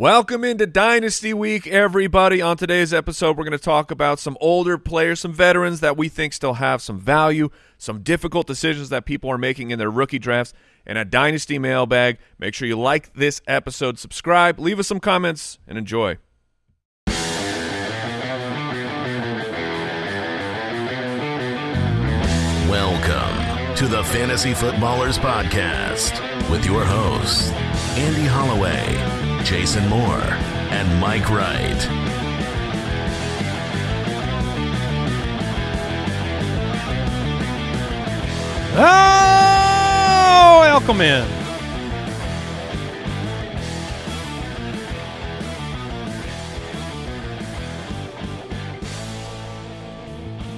Welcome into Dynasty Week, everybody. On today's episode, we're going to talk about some older players, some veterans that we think still have some value, some difficult decisions that people are making in their rookie drafts, and a Dynasty mailbag. Make sure you like this episode, subscribe, leave us some comments, and enjoy. Welcome to the Fantasy Footballers Podcast with your hosts, Andy Holloway, Jason Moore, and Mike Wright. Oh, welcome in.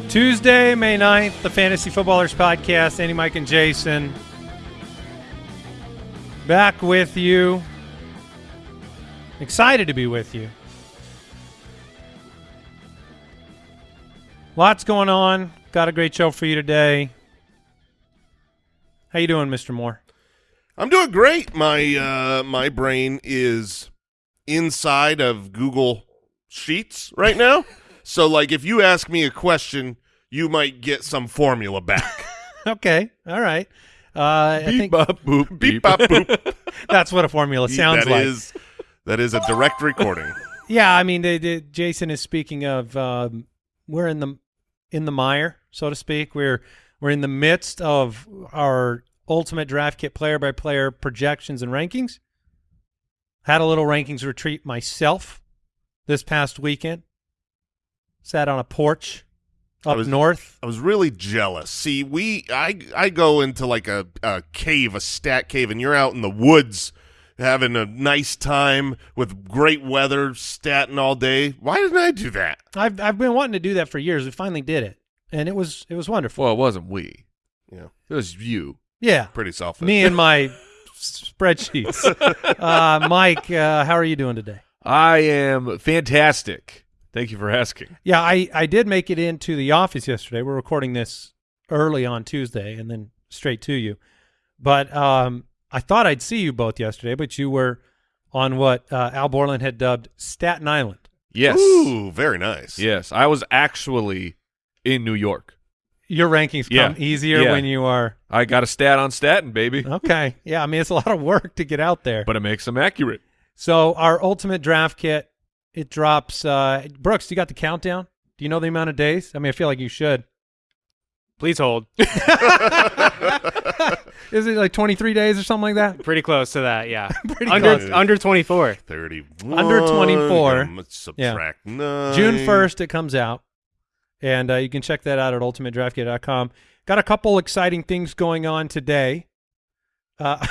Tuesday, May 9th, the Fantasy Footballers Podcast. Andy, Mike, and Jason. Back with you. Excited to be with you. Lots going on. Got a great show for you today. How you doing, Mr. Moore? I'm doing great. My uh, my brain is inside of Google Sheets right now. so, like, if you ask me a question, you might get some formula back. Okay, all right. Uh, I Beep, think bop, boop, Beep bop boop. that's what a formula sounds That like. is- that is a direct recording. Yeah, I mean, they, they, Jason is speaking of um, we're in the in the mire, so to speak. We're we're in the midst of our ultimate draft kit player by player projections and rankings. Had a little rankings retreat myself this past weekend. Sat on a porch up was- north. I was really jealous. See, we I I go into like a, a cave, a stat cave, and you're out in the woods having a nice time with great weather, statin all day. Why didn't I do that? I've I've been wanting to do that for years. We finally did it, and it was it was wonderful. Well, it wasn't we. Yeah, It was you. Yeah, pretty selfish. me and my spreadsheets. uh, Mike, uh, how are you doing today? I am fantastic. Thank you for asking. Yeah, I, I did make it into the office yesterday. We're recording this early on Tuesday and then straight to you. But um, I thought I'd see you both yesterday, but you were on what uh, Al Borland had dubbed Staten Island. Yes. Ooh, very nice. Yes. I was actually in New York. Your rankings come Yeah. easier Yeah. when you are I got a stat on statin, baby, okay. Yeah, I mean it's a lot of work to get out there. but it makes them accurate. So our ultimate draft kit, it drops. Uh, Brooks, you got the countdown? Do you know the amount of days? I mean, I feel like you should. Please hold. Is it like 23 days or something like that? Pretty close to that, yeah. Pretty under close. under 24. 31. Under 24. um, Subtract nine. June 1st, it comes out. And uh, you can check that out at ultimatedraftkit.com. Got a couple exciting things going on today. Uh,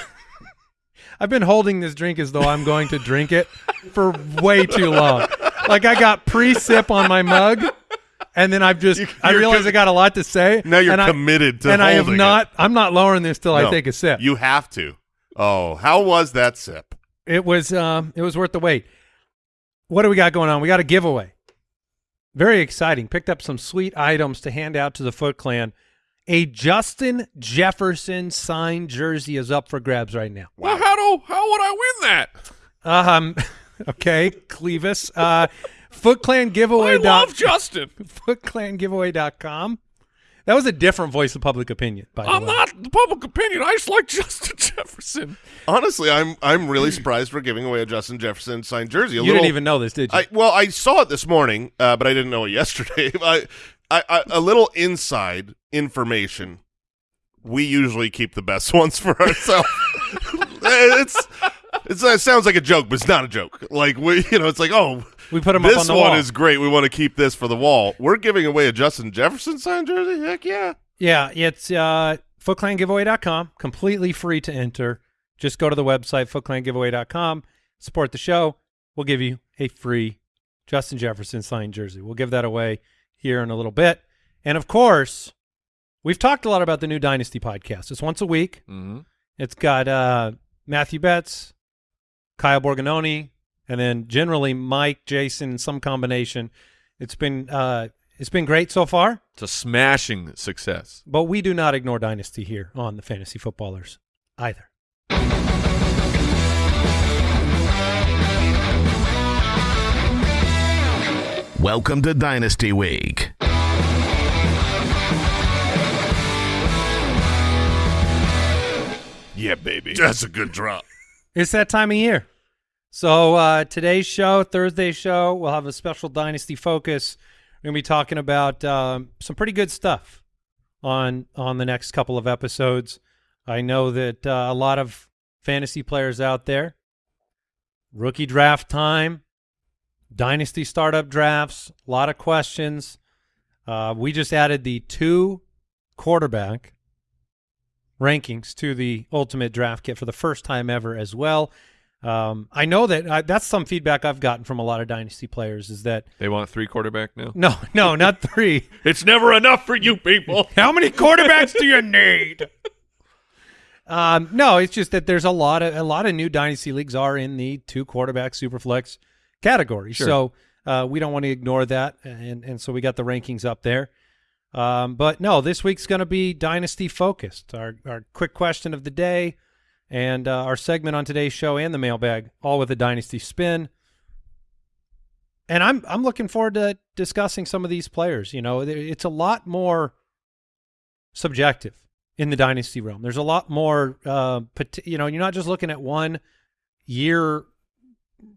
I've been holding this drink as though I'm going to drink it for way too long. Like I got pre-sip on my mug, and then I've just I You're realize I got a lot to say. Now you're and I- committed to and I have not. it. I'm not lowering this till I take a sip. You have to. Oh, how was that sip? It was um it was worth the wait. What do we got going on? We got a giveaway. Very exciting. Picked up some sweet items to hand out to the Foot Clan. A Justin Jefferson signed jersey is up for grabs right now. Well, how do how would I win that? Um okay, Clevis. Uh Foot Clan I love Justin. footclangiveaway.com. That was a different voice of public opinion, by the I'm way. not the public opinion. I just like Justin Jefferson. Honestly, I'm I'm really surprised we're giving away a Justin Jefferson signed jersey. A you little, didn't even know this, did you? I well, I saw it this morning, uh, but I didn't know it yesterday. I, I, I, a little inside information. We usually keep the best ones for ourselves. it's, it's it sounds like a joke, but it's not a joke. Like we, you know, it's like oh, we put them up this on the one wall. is great. We want to keep this for the wall. We're giving away a Justin Jefferson signed jersey. Heck yeah! Yeah, it's uh, footclangiveaway.com, completely free to enter. Just go to the website, footclangiveaway.com, support the show. We'll give you a free Justin Jefferson signed jersey. We'll give that away here in a little bit. And of course, we've talked a lot about the new Dynasty podcast. It's once a week. Mm-hmm. It's got uh, Matthew Betts, Kyle Borgognoni, and then generally Mike, Jason, some combination. It's been uh, it's been great so far. It's a smashing success. But we do not ignore Dynasty here on the Fantasy Footballers either. Welcome to Dynasty Week. Yeah, baby. That's a good drop. It's that time of year. So uh, today's show, Thursday's show, we'll have a special Dynasty focus. We're to be talking about um, some pretty good stuff on on the next couple of episodes. I know that uh, a lot of fantasy players out there, rookie draft time, Dynasty startup drafts, a lot of questions. Uh, we just added the two quarterback rankings to the ultimate draft kit for the first time ever as well. Um, I know that I, that's some feedback I've gotten from a lot of dynasty players is that They want three quarterback now. no, no, not three. It's never enough for you people. How many quarterbacks do you need? Um, no, it's just that there's a lot of a lot of new dynasty leagues are in the two quarterback superflex category. Sure. So uh, we don't want to ignore that, and and so we got the rankings up there. Um, but no, this week's going to be dynasty focused. Our our quick question of the day, and uh, our segment on today's show and the mailbag, all with a dynasty spin. And I'm I'm looking forward to discussing some of these players. You know, it's a lot more subjective in the dynasty realm. There's a lot more, uh, you know, you're not just looking at one year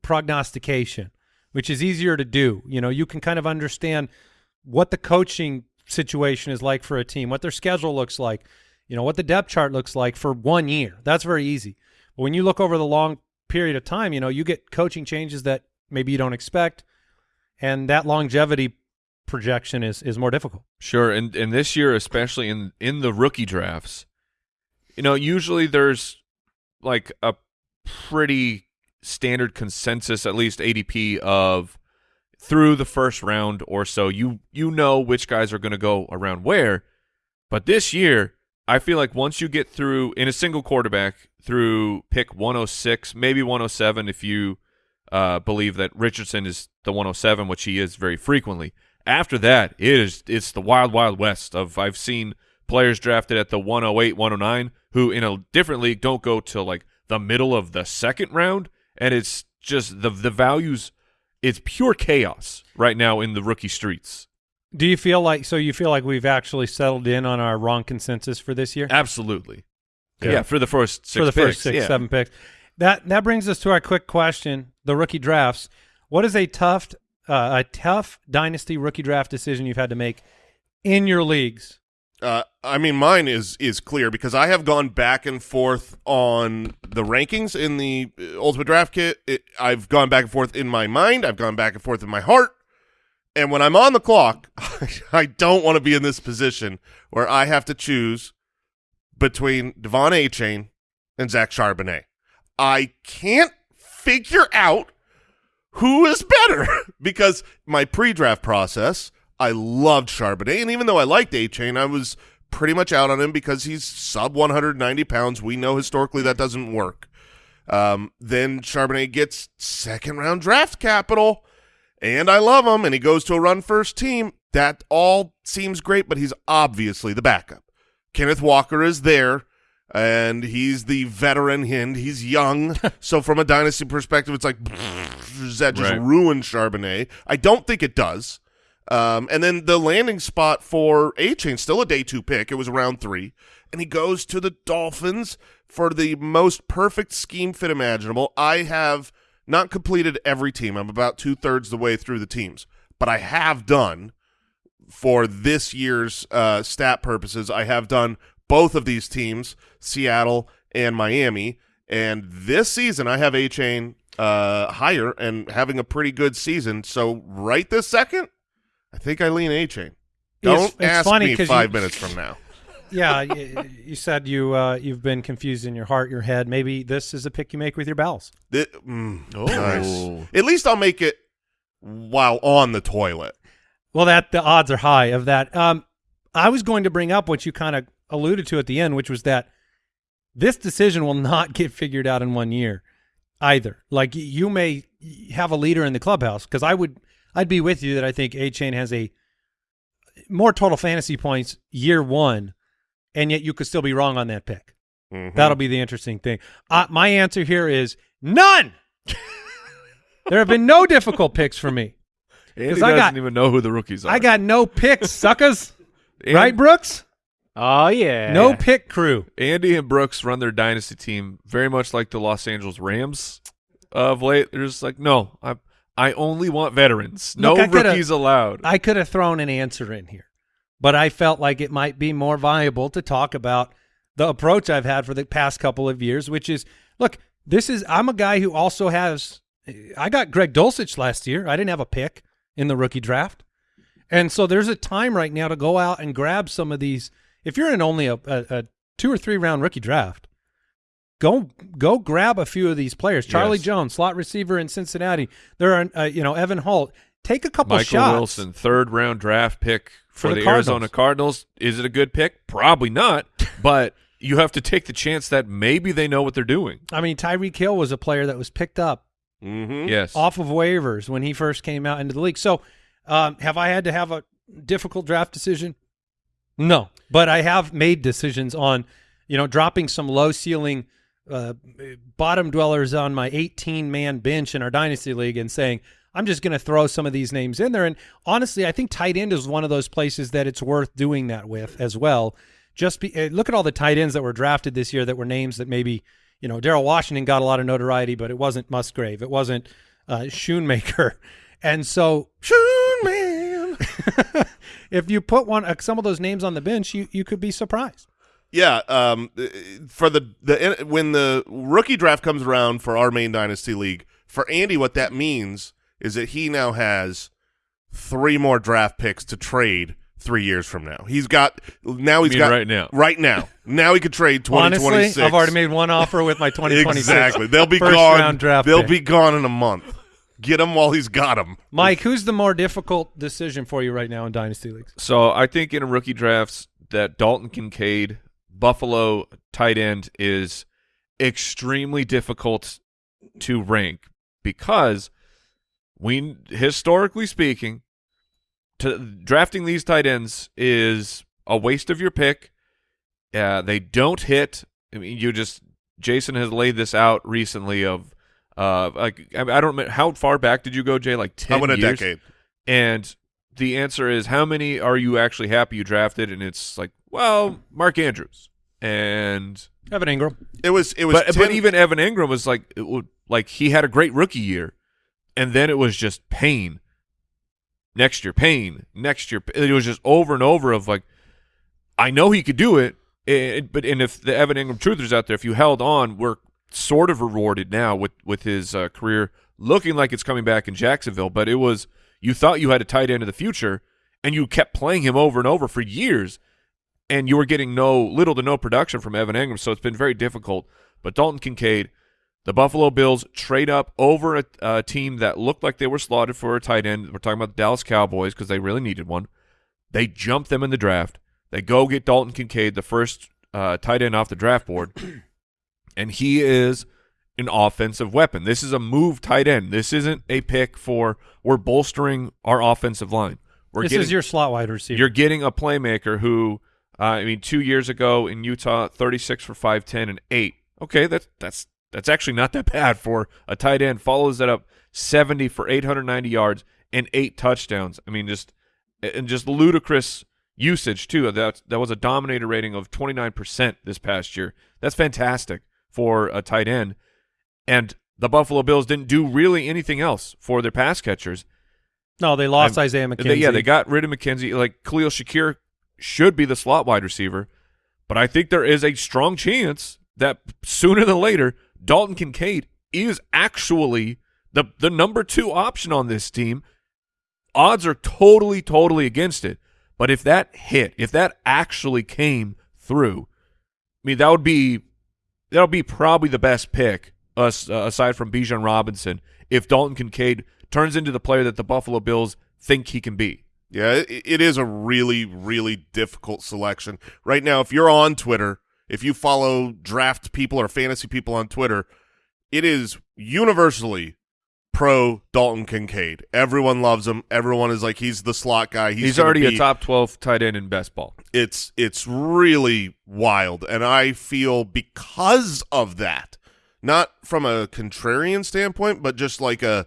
prognostication, which is easier to do. You know, you can kind of understand what the coaching situation is like for a team, what their schedule looks like, you know, what the depth chart looks like for one year. That's very easy. But when you look over the long period of time, you know, you get coaching changes that maybe you don't expect, and that longevity projection is is more difficult. Sure, and and this year, especially in in the rookie drafts, you know, usually there's like a pretty standard consensus, at least ADP of through the first round or so. You you know which guys are going to go around where, but this year, I feel like once you get through in a single quarterback through pick 106, maybe 107, if you uh, believe that Richardson is the 107, which he is very frequently. After that, it is it's the wild wild west of I've seen players drafted at the 108, 109 who in a different league don't go till like the middle of the second round and it's just the the values it's pure chaos right now in the rookie streets. Do you feel like so you feel like we've actually settled in on our wrong consensus for this year? Absolutely. Yeah. Yeah, for the first six for the picks, first six, yeah. seven picks. That that brings us to our quick question: the rookie drafts. What is a tough, uh, a tough dynasty rookie draft decision you've had to make in your leagues? Uh, I mean, mine is is clear because I have gone back and forth on the rankings in the uh, Ultimate Draft Kit. It, I've gone back and forth in my mind. I've gone back and forth in my heart. And when I'm on the clock, I don't want to be in this position where I have to choose between De'Von Achane and Zach Charbonnet. I can't figure out who is better because my pre-draft process, I loved Charbonnet, and even though I liked Achane, I was pretty much out on him because he's sub 190 pounds. We know historically that doesn't work. Um, then Charbonnet gets second round draft capital, and I love him, and he goes to a run first team. That all seems great, but he's obviously the backup. Kenneth Walker is there, and he's the veteran hind. He's young, so from a dynasty perspective, it's like, does that just Right. ruin Charbonnet? I don't think it does. Um, and then the landing spot for Achane, still a day two pick. It was round three, and he goes to the Dolphins for the most perfect scheme fit imaginable. I have not completed every team. I'm about two thirds the way through the teams, but I have done for this year's uh, stat purposes. I have done both of these teams, Seattle and Miami, and this season I have Achane uh, higher and having a pretty good season. So right this second, I think I lean Achane. Don't it's ask funny me five you- minutes from now. Yeah, y- you said you uh, you've been confused in your heart, your head. Maybe this is a pick you make with your bowels. Thi- mm, Oh. nice. At least I'll make it while on the toilet. Well, that the odds are high of that. Um, I was going to bring up what you kind of alluded to at the end, which was that this decision will not get figured out in one year either. Like you may have a leader in the clubhouse because I would, I'd be with you that I think Achane has a more total fantasy points year one, and yet you could still be wrong on that pick. Mhm. That'll be the interesting thing. Uh, my answer here is none. there have been no difficult picks for me. Andy 'Cause doesn't I got- even know who the rookies are. I got no picks, suckers. And- right, Brooks? Oh yeah. No pick crew. Andy and Brooks run their dynasty team very much like the Los Angeles Rams of late. They're just like, no, I I only want veterans. No Look, I coulda- rookies allowed. I could have thrown an answer in here, but I felt like it might be more viable to talk about the approach I've had for the past couple of years, which is look, this is I'm a guy who also has I got Greg Dulcich last year. I didn't have a pick in the rookie draft. And so there's a time right now to go out and grab some of these. If you're in only a, a, a two or three round rookie draft, go go grab a few of these players. Charlie Yes. Jones, slot receiver in Cincinnati. There are uh, you know Evan Hull. Take a couple Michael shots. Wilson, third round draft pick for, For the, the Arizona Cardinals. Is it a good pick? Probably not, but you have to take the chance that maybe they know what they're doing. I mean, Tyreek Hill was a player that was picked up Mm-hmm. Yes. off of waivers when he first came out into the league. So, um, have I had to have a difficult draft decision? No, but I have made decisions on, you know, dropping some low ceiling uh, bottom dwellers on my 18 man bench in our dynasty league and saying I'm just going to throw some of these names in there. And honestly, I think tight end is one of those places that it's worth doing that with as well. Just be, uh, look at all the tight ends that were drafted this year that were names that maybe you know Darnell Washington got a lot of notoriety, but it wasn't Musgrave, it wasn't uh, Schoonmaker, and so Schoonman. if you put one uh, some of those names on the bench, you you could be surprised. Yeah, um, uh, for the the when the rookie draft comes around for our main dynasty league, for Andy, what that means is that he now has three more draft picks to trade three years from now. He's got now He's got right now. right now. Now he could trade twenty twenty Honestly, six. I've already made one offer with my 2026. exactly. They'll be first gone. round draft They'll pick. be gone in a month. Get him while he's got him. Mike, who's the more difficult decision for you right now in dynasty leagues? So I think in rookie drafts that Dalton Kincaid, Buffalo tight end, is extremely difficult to rank because we historically speaking, to drafting these tight ends is a waste of your pick. Uh, they don't hit. I mean, you just Jason has laid this out recently of uh like I, I don't know how far back did you go, Jay? Like ten I went a years? decade. And the answer is how many are you actually happy you drafted? And it's like, well, Mark Andrews. And Evan Engram. It was it was but, 10 but even Evan Engram was like it would, like he had a great rookie year, and then it was just pain. Next year, pain. Next year, it was just over and over of like, I know he could do it, eh, but and if the Evan Engram truthers out there, if you held on, we're sort of rewarded now with with his uh, career looking like it's coming back in Jacksonville. But it was you thought you had a tight end of the future, and you kept playing him over and over for years, and you were getting no little to no production from Evan Engram. So it's been very difficult. But Dalton Kincaid, the Buffalo Bills trade up over a, a team that looked like they were slotted for a tight end. We're talking about the Dallas Cowboys because they really needed one. They jump them in the draft. They go get Dalton Kincaid, the first uh, tight end off the draft board, and he is an offensive weapon. This is a move tight end. This isn't a pick for we're bolstering our offensive line. We're this getting, is your slot wide receiver. you're getting a playmaker who, uh, I mean, two years ago in Utah, 36 for 5'10 and 8. Okay, that's that's that's actually not that bad for a tight end. Follows that up 70 for 890 yards and eight touchdowns. I mean, just and just ludicrous usage too. That that was a dominator rating of 29% this past year. That's fantastic for a tight end. And the Buffalo Bills didn't do really anything else for their pass catchers. no, they lost I'm- Isaiah McKenzie. They, yeah, they got rid of McKenzie. Like Khalil Shakir should be the slot wide receiver, but I think there is a strong chance that sooner than later, Dalton Kincaid is actually the the number two option on this team. Odds are totally, totally against it. But if that hit, if that actually came through, I mean, that would be that would be probably the best pick, us uh, aside from Bijan Robinson. If Dalton Kincaid turns into the player that the Buffalo Bills think he can be. Yeah, it, it is a really, really difficult selection. Right now, if you're on Twitter, if you follow draft people or fantasy people on Twitter, it is universally pro Dalton Kincaid. Everyone loves him. Everyone is like he's the slot guy. He's, He's, already be- a top twelve tight end in best ball. It's it's really wild, and I feel because of that, not from a contrarian standpoint, but just like a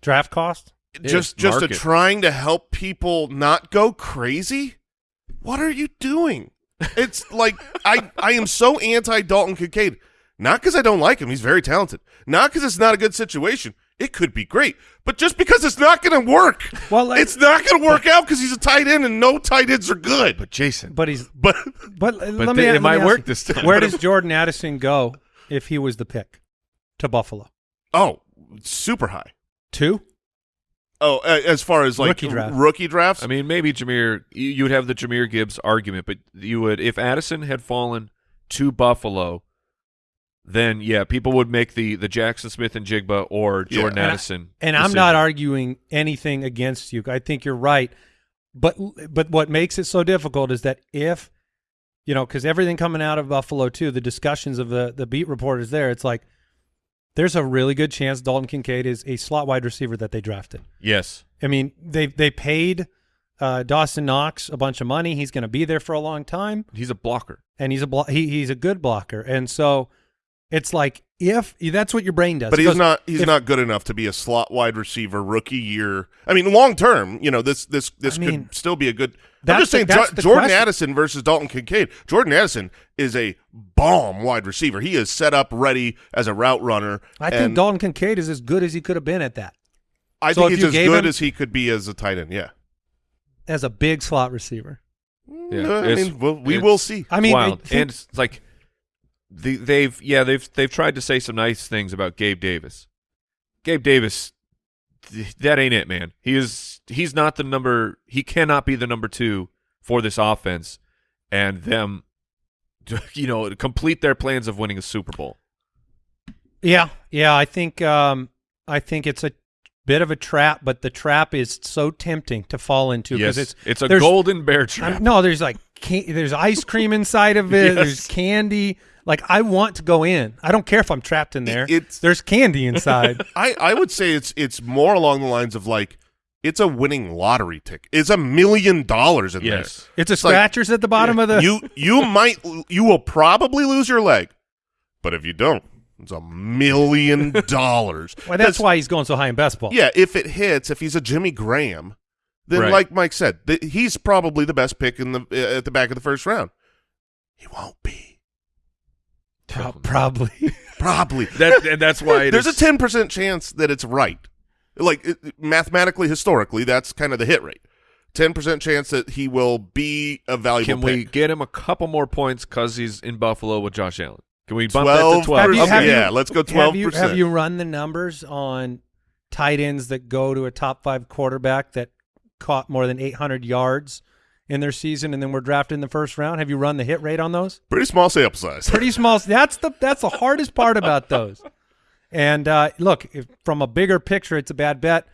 draft cost. just just a trying to help people not go crazy. What are you doing? It's like I I am so anti Dalton Kincaid. Not because I don't like him, he's very talented. Not because it's not a good situation. It could be great, but just because it's not going to work. Well, like- it's not going to work out because he's a tight end, and no tight ends are good. But Jason, But he's But but, but let me th- let it me might ask work you, this time. Where does Jordan Addison go if he was the pick to Buffalo? oh, super high. Two? Oh, a- as far as like Rookie draft. rookie drafts, I mean, maybe Jameer. You, you would have the Jahmyr Gibbs argument, but you would if Addison had fallen to Buffalo, then yeah, people would make the the Jaxon Smith-Njigba or Yeah. Jordan And I- Addison. And I'm not arguing anything against you. I think you're right. But but what makes it so difficult is that if you know, because everything coming out of Buffalo too, the discussions of the the beat reporters there, it's like there's a really good chance Dalton Kincaid is a slot wide receiver that they drafted. Yes, I mean, they they paid uh, Dawson Knox a bunch of money. He's going to be there for a long time, he's a blocker. and he's a blo- he, he's a good blocker. And so it's like if that's what your brain does. but he's goes, not he's if- not good enough to be a slot wide receiver rookie year. I mean, long term, you know, this this this I mean, could still be a good. I'm just saying, the- that's Jo- Jordan question. Addison versus Dalton Kincaid. Jordan Addison is a bomb wide receiver. He is set up ready as a route runner. I think Dalton Kincaid is as good as he could have been at that I so think he's as good him- as he could be as a tight end. Yeah, as a big slot receiver. Yeah, Uh, I it's- mean, well, we will see. I mean, wild. I and it's like the, they've yeah they've they've tried to say some nice things about Gabe Davis. Gabe Davis, th- that ain't it, man. He is he's not the number. He cannot be the number two for this offense, and them, you know, complete their plans of winning a Super Bowl. yeah, yeah. I think um, I think it's a bit of a trap, but the trap is so tempting to fall into Yes, because it's it's a golden bear trap. No, there's like can- there's ice cream inside of it. Yes. There's candy. Like I want to go in. I don't care if I'm trapped in there. It's- there's candy inside. I, I would say it's it's more along the lines of like it's a winning lottery ticket. It's a million dollars in yes, it's a It's like- scratchers at the bottom there. of the. you you might you will probably lose your leg, but if you don't, it's a million dollars. well, that's 'Cause, why he's going so high in best ball. Yeah, if it hits, if he's a Jimmy Graham, then Right. like Mike said, th- he's probably the best pick in the uh, at the back of the first round. He won't be. Pro- probably. Probably. that and that's why it There's a ten percent chance that it's right. Like it, mathematically, historically, that's kind of the hit rate. Ten percent chance that he will be a valuable Can we get him a couple more points because he's in Buffalo with Josh Allen? Can we bump that to twelve? Have you- percent. have you- yeah, let's go twelve Have you, have you run the numbers on tight ends that go to a top five quarterback that caught more than 800 yards in their season and then were drafted in the first round? Have you run the hit rate on those? Pretty small sample size. Pretty small. That's the that's the hardest part about those. And uh, look, if, from a bigger picture, it's a bad bet.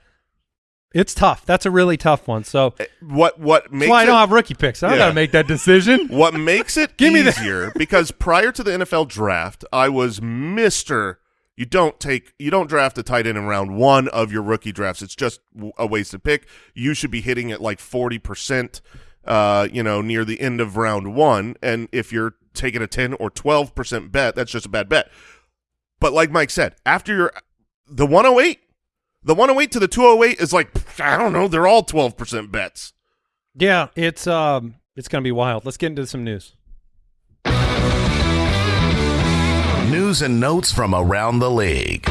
It's tough. That's a really tough one. So what what makes why I don't have rookie picks. I don't Yeah. got to make that decision. what makes it Give easier because prior to the NFL draft, I was Mister. You don't take you don't draft a tight end in round one of your rookie drafts. It's just a wasted pick. You should be hitting it like forty percent. Uh, you know, near the end of round one, and if you're taking a ten or twelve percent bet, that's just a bad bet. But like Mike said, after you're the one hundred eight, the one hundred eight to the two hundred eight is like I don't know. They're all twelve percent bets. Yeah, it's um, it's going to be wild. Let's get into some news. News and notes from around the league.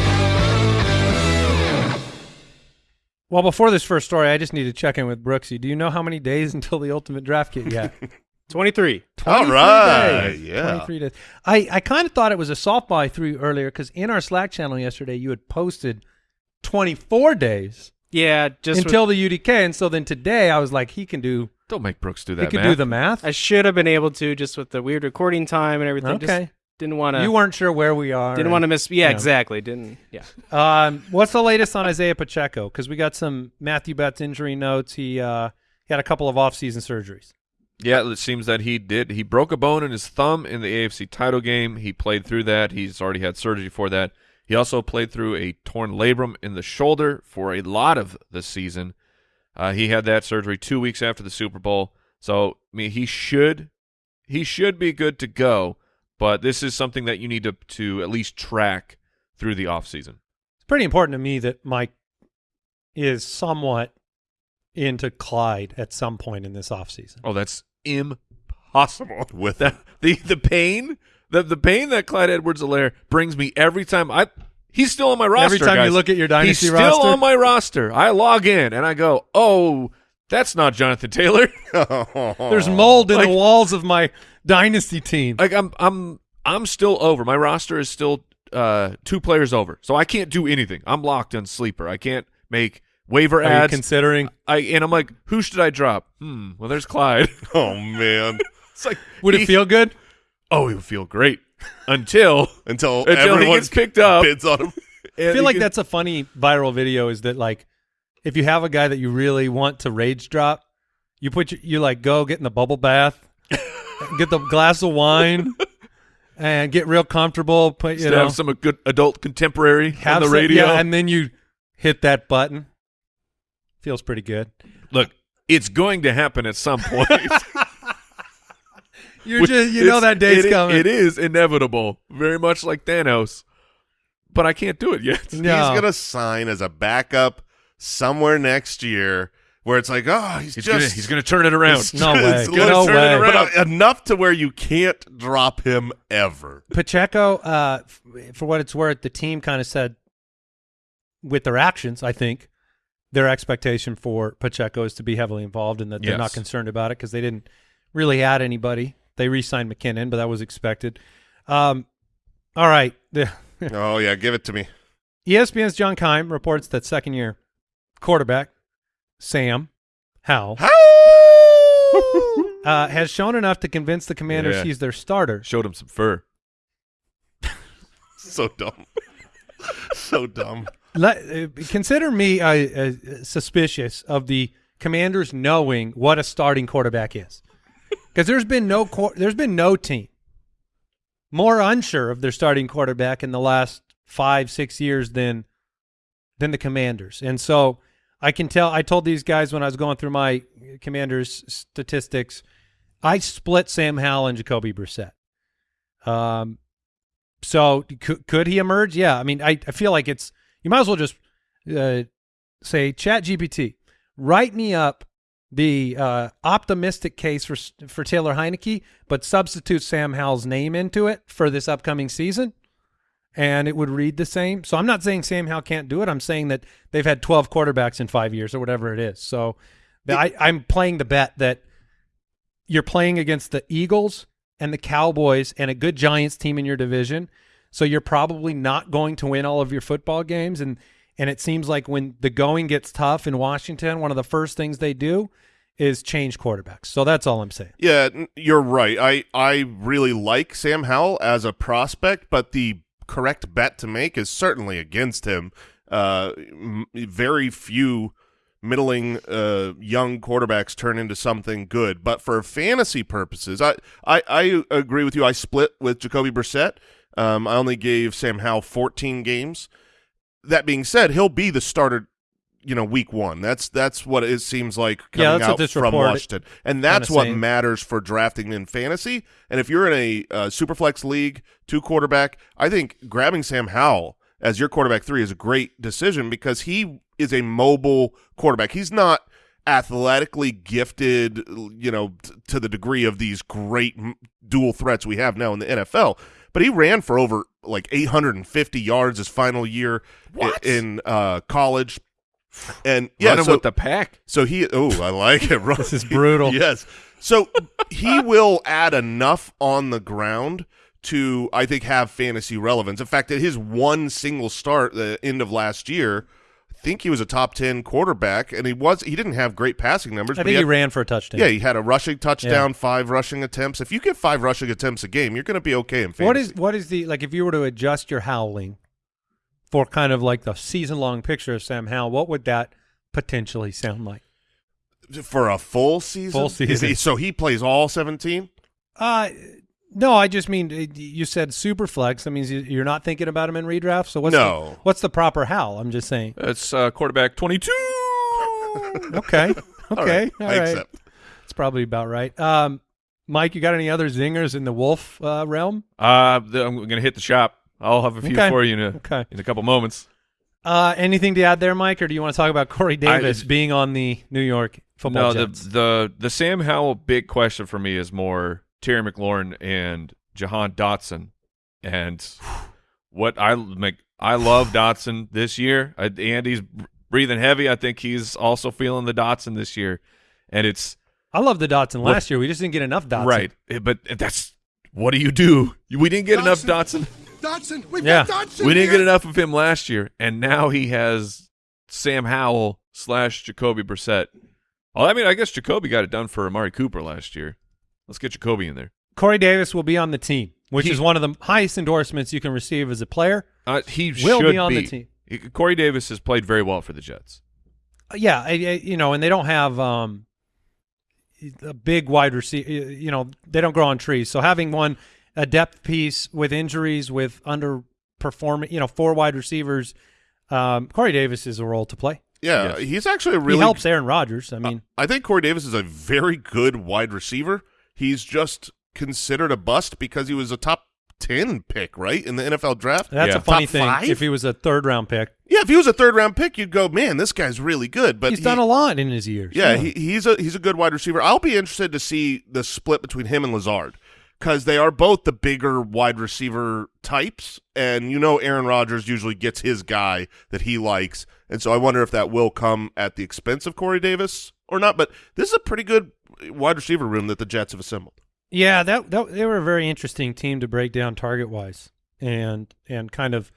Well, before this first story, I just need to check in with Brooksy. Do you know how many days until the ultimate draft kit yet? 23. All 23 right, days. yeah. 23 days. I, I kind of thought it was a softball I threw earlier because in our Slack channel yesterday, you had posted 24 days Yeah, just with- until the UDK. And so then today, I was like, he can do, Don't make Brooks do that. he could math. do the math. I should have been able to just with the weird recording time and everything. Okay. Just didn't want to. you weren't sure where we are. Didn't want to miss. Yeah, Yeah. exactly. Didn't. Yeah. Um, what's the latest on Isaiah Pacheco? Because we got some Matthew Betts injury notes. He, uh, he had a couple of off-season surgeries. Yeah, it seems that he did. He broke a bone in his thumb in the AFC title game. He played through that. He's already had surgery for that. He also played through a torn labrum in the shoulder for a lot of the season. Uh, he had that surgery two weeks after the Super Bowl. So I mean, he should he should be good to go. But this is something that you need to to at least track through the offseason. It's pretty important to me that Mike is somewhat into Clyde at some point in this offseason. Oh, that's impossible. With the the the pain, the the pain that Clyde Edwards-Helaire brings me every time I he's still on my roster. Every time you look at your dynasty roster. he's still roster? on my roster. I log in and I go, "Oh, that's not Jonathan Taylor." There's mold in Like- the walls of my dynasty team. like I'm I'm I'm still over. My roster is still uh two players over. So I can't do anything. I'm locked on sleeper. I can't make waiver Are you ads. considering? I and I'm like, who should I drop? Hmm. Well, there's Clyde. oh man, it's like, Would he- it feel good? Oh, he would feel great until until, until he everyone gets picked up. bids on him. I feel like that's a funny viral video. Is that like if you have a guy that you really want to rage drop, you put your, you like go get in the bubble bath, get the glass of wine, and get real comfortable. Put you know have some good adult contemporary have on the some- radio. yeah, and then you hit that button. Feels pretty good. Look, it's going to happen at some point. You're just you know that day's it- coming. It is inevitable, very much like Thanos. But I can't do it yet. No. He's gonna sign as a backup somewhere next year, where it's like, oh, he's, He's just gonna he's gonna turn it around. It's No just way. No turn way. it around. But, uh, enough to where you can't drop him ever. Pacheco, uh, f- for what it's worth, the team kind of said with their actions, I think, their expectation for Pacheco is to be heavily involved and that they're not concerned about it because they didn't really add anybody. They re-signed McKinnon, but that was expected. Um, all right. Oh yeah, give it to me. ESPN's John Keim reports that second-year quarterback Sam Howell uh, has shown enough to convince the Commanders Yeah. he's their starter. Showed him some fur. so dumb. so dumb. Let, uh, consider me uh, uh, suspicious of the Commanders knowing what a starting quarterback is, because there's been no quar- there's been no team more unsure of their starting quarterback in the last five six years than than the Commanders, and so I can tell. I told these guys when I was going through my Commanders statistics, I split Sam Howell and Jacoby Brissett. Um, so could could he emerge? Yeah, I mean, I I feel like it's you might as well just uh, say Chat GPT, write me up the uh, optimistic case for for Taylor Heinicke, but substitute Sam Howell's name into it for this upcoming season, and it would read the same. So I'm not saying Sam Howell can't do it. I'm saying that they've had 12 quarterbacks in five years or whatever it is. So I, I'm playing the bet that you're playing against the Eagles and the Cowboys and a good Giants team in your division. So you're probably not going to win all of your football games. And and it seems like when the going gets tough in Washington, one of the first things they do is change quarterbacks. So that's all I'm saying. Yeah, you're right. I I really like Sam Howell as a prospect, but the correct bet to make is certainly against him. Uh, very few middling uh, young quarterbacks turn into something good. But for fantasy purposes, I, I, I agree with you. I split with Jacoby Brissett. Um, I only gave Sam Howell 14 games. That being said, he'll be the starter. You know, week one. That's that's what it seems like coming that's what out this from report Washington, and that's what saying. matters for drafting in fantasy. And if you're in a uh, superflex league, two quarterback, I think grabbing Sam Howell as your quarterback three is a great decision because he is a mobile quarterback. He's not athletically gifted, you know, t- to the degree of these great m- dual threats we have now in the NFL. But he ran for over like 850 yards his final year What? in uh, college. And yeah, Running so, with the pack. so he oh, I like it. This is brutal. yes. So he will add enough on the ground to I think have fantasy relevance. In fact, at his one single start the end of last year, I think he was a top 10 quarterback and he was he didn't have great passing numbers, I but think he he ran for a touchdown. yeah, he had a rushing touchdown, five rushing attempts. If you get five rushing attempts a game, you're going to be okay in fantasy. What is what is the like if you were to adjust your howling for kind of like the season long picture of Sam Howell, what would that potentially sound like? for a full season? Full Is he- season. so he plays all 17? Uh no, I just mean uh, you said super flex. That means you- you're not thinking about him in redraft. So what's No. the, what's the proper Howell? I'm just saying. It's uh, quarterback 22. Okay, okay, all All right. right, I accept. It's probably about right. Um, Mike, you got any other zingers in the Wolf uh, realm? Uh, the, I'm going to hit the shop. I'll have a few Okay. for you in a, Okay. in a couple moments. Uh, anything to add there, Mike, or do you want to talk about Corey I- Davis being on the New York Football no, Jets? the the the Sam Howell big question for me is more Terry McLaurin and Jahan Dotson, and what I make. I love Dotson this year. I, Andy's breathing heavy. I think he's also feeling the Dotson this year, and it's I love the Dotson last year. We just didn't get enough Dotson. right. But that's what do you do? We didn't get enough Dotson. Dotson, we've Yeah. got Dotson. We didn't get enough of him last year, and now he has Sam Howell slash Jacoby Brissett. Well, I mean, I guess Jacoby got it done for Amari Cooper last year. Let's get Jacoby in there. Corey Davis will be on the team, which He- is one of the highest endorsements you can receive as a player. Uh, he Will should be on the team. He- Corey Davis has played very well for the Jets. Uh, Yeah, I, I, you know, and they don't have um, a big wide receiver. You know, they don't grow on trees. So having one a depth piece with injuries, with underperforming, you know, four wide receivers, um, Corey Davis is a role to play. Yeah, Yes. he's actually a really he helps Aaron Rodgers. I mean, I think Corey Davis is a very good wide receiver. He's just considered a bust because he was a top 10 pick, right, in the NFL draft. that's yeah. a funny Top thing. five? If he was a third round pick, Yeah, if he was a third round pick, you'd go, man, this guy's really good. But he's he- done a lot in his years. Yeah, he, he's a he's a good wide receiver. I'll be interested to see the split between him and Lazard because they are both the bigger wide receiver types, and you know Aaron Rodgers usually gets his guy that he likes, and so I wonder if that will come at the expense of Corey Davis or not. But this is a pretty good wide receiver room that the Jets have assembled. Yeah, that, that they were a very interesting team to break down target wise and and kind of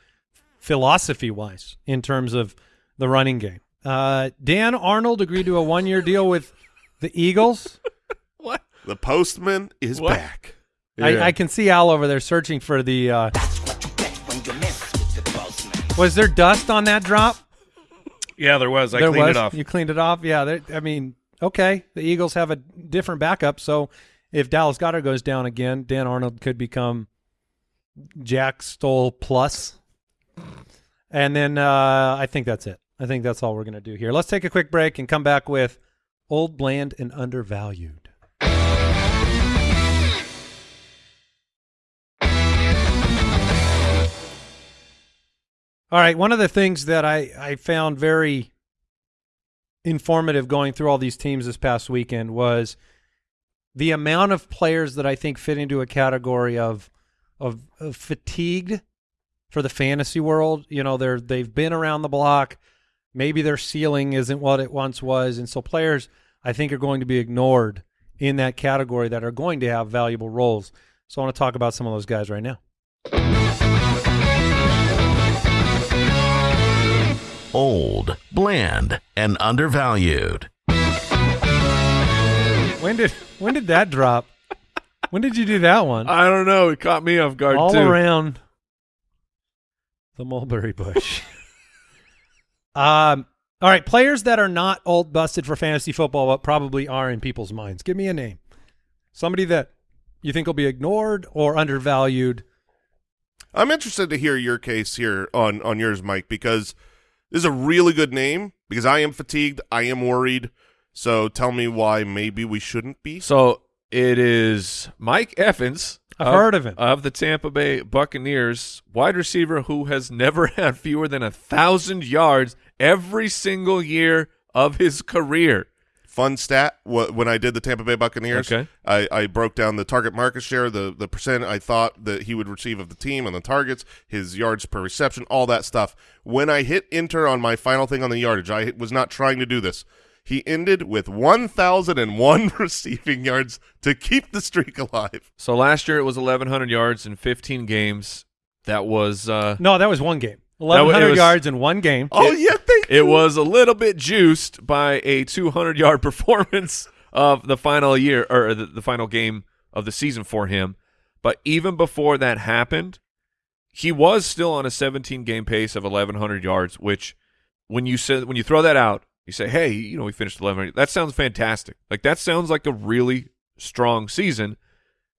philosophy wise in terms of the running game. Uh, Dan Arnold agreed to a one year deal with the Eagles. What? The postman is What? back. I, I can see Al over there searching for the. Uh, was there dust on that drop? Yeah, there was. I there cleaned was. it off. You cleaned it off. Yeah. there- I mean, okay. The Eagles have a different backup, so if Dallas Goedert goes down again, Dan Arnold could become Jack Stoll plus. And then uh, I think that's it. I think that's all we're going to do here. Let's take a quick break and come back with old, bland, and undervalued. All right. One of the things that I, I found very informative going through all these teams this past weekend was the amount of players that I think fit into a category of of, of fatigued for the fantasy world. You know, they're they've been around the block. Maybe their ceiling isn't what it once was, and so players I think are going to be ignored in that category that are going to have valuable roles. So I want to talk about some of those guys right now. Old, bland, and undervalued. When did when did that drop? When did you do that one? I don't know. It caught me off guard all too. around the mulberry bush. um, all right, players that are not old busted for fantasy football, but probably are in people's minds. Give me a name. Somebody that you think will be ignored or undervalued. I'm interested to hear your case here on on yours, Mike, because this is a really good name. Because I am fatigued, I am worried. So tell me why maybe we shouldn't be. So it is Mike Evans. I've heard of him. Of the Tampa Bay Buccaneers, wide receiver who has never had fewer than a thousand yards every single year of his career. Fun stat: wh- when I did the Tampa Bay Buccaneers, Okay. I, I broke down the target market share, the the percent I thought that he would receive of the team and the targets, his yards per reception, all that stuff. When I hit enter on my final thing on the yardage, I was not trying to do this. He ended with 1,001 receiving yards to keep the streak alive. So last year it was 1,100 yards in 15 games. That was uh, No, that was one game. That Eleven wa- it hundred was- yards in one game. Oh, yeah, thank it was a little bit juiced by a 200 yard performance of the final year or the, the final game of the season for him. But even before that happened, he was still on a 17 game pace of 1,100 yards. Which, when you said when you throw that out, you say, "Hey, you know, we finished 1,100." That sounds fantastic. Like that sounds like a really strong season.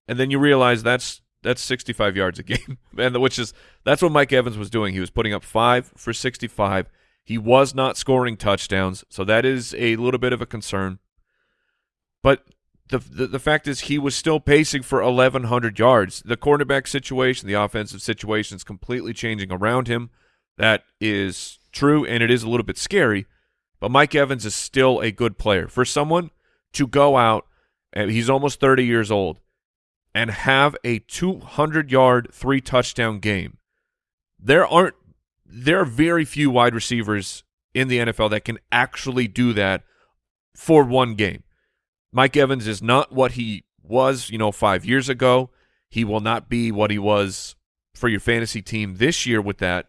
And then you realize that's that's 65 yards a game, and which is that's what Mike Evans was doing. He was putting up five for 65. He was not scoring touchdowns, so that is a little bit of a concern. But the the, the fact is, he was still pacing for 1,100 yards. The cornerback situation, the offensive situation is completely changing around him. That is true and it is a little bit scary, but Mike Evans is still a good player. For someone to go out, and he's almost 30 years old, and have a 200 yard, three touchdown game, there aren't there are very few wide receivers in the NFL that can actually do that for one game. Mike Evans is not what he was, you know, five years ago. He will not be what he was for your fantasy team this year with that.